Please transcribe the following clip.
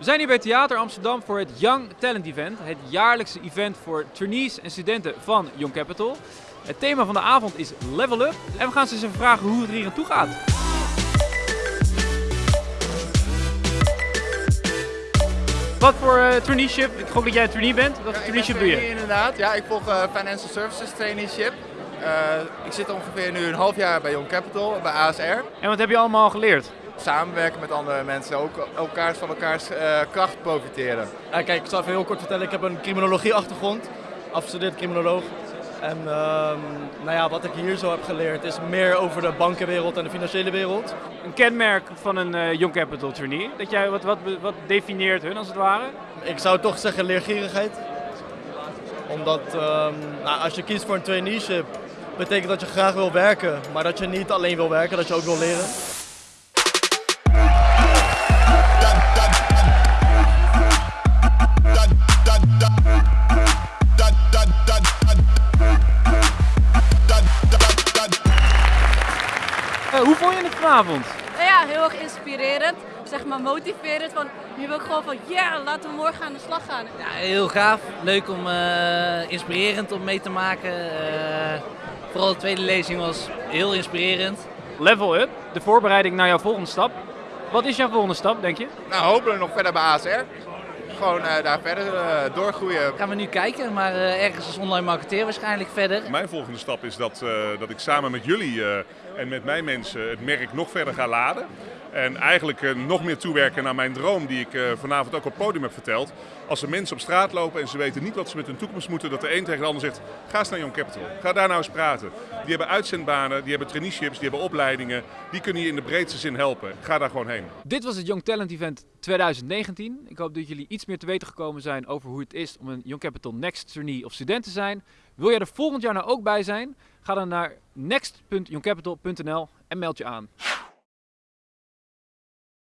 We zijn hier bij Theater Amsterdam voor het Young Talent Event, het jaarlijkse event voor trainees en studenten van Young Capital. Het thema van de avond is Level Up en we gaan ze eens even vragen hoe het er hier aan toe gaat. Wat voor eh, traineeship? Ik gok dat jij een trainee bent. Wat voor Ja, traineeship doe je? Inderdaad, ja, ik volg eh, Financial Services Traineeship. Eh, ik zit ongeveer nu een half jaar bij Young Capital, bij ASR. En wat heb je allemaal geleerd? Samenwerken met andere mensen, ook elkaars van elkaars eh, kracht profiteren. Ja, kijk, ik zal even heel kort vertellen. Ik heb een criminologie achtergrond, afgestudeerd criminoloog. En ehm, nou ja, wat ik hier zo heb geleerd is meer over de bankenwereld en de financiële wereld. Een kenmerk van een eh, Young Capital trainee. Dat jij, wat, wat, wat definieert hun als het ware? Ik zou toch zeggen leergierigheid. Omdat ehm, nou, als je kiest voor een traineeship, betekent dat je graag wil werken. Maar dat je niet alleen wil werken, dat je ook wil leren. Vond je het vanavond? Nou ja, heel erg inspirerend. Zeg maar motiverend. Van, nu wil ik gewoon van, ja, laten we morgen aan de slag gaan. Ja, heel gaaf. Leuk om, eh, inspirerend om mee te maken. Eh, vooral de tweede lezing was heel inspirerend. Level Up, de voorbereiding naar jouw volgende stap. Wat is jouw volgende stap, denk je? Nou, hopelijk nog verder bij ASR. Gewoon eh, daar verder eh, doorgroeien. Gaan we nu kijken, maar eh, ergens als online marketeer waarschijnlijk verder. Mijn volgende stap is dat, eh, dat ik samen met jullie eh, en met mijn mensen het merk nog verder ga laden. En eigenlijk nog meer toewerken naar mijn droom die ik eh, vanavond ook op het podium heb verteld. Als er mensen op straat lopen en ze weten niet wat ze met hun toekomst moeten, dat de een tegen de ander zegt, ga eens naar Young Capital. Ga daar nou eens praten. Die hebben uitzendbanen, die hebben traineeships, die hebben opleidingen. Die kunnen je in de breedste zin helpen. Ga daar gewoon heen. Dit was het Young Talent Event 2019. Ik hoop dat jullie iets meer te weten gekomen zijn over hoe het is om een Young Capital Next trainee of student te zijn. Wil jij er volgend jaar nou ook bij zijn? Ga dan naar next.youngcapital.nl en meld je aan.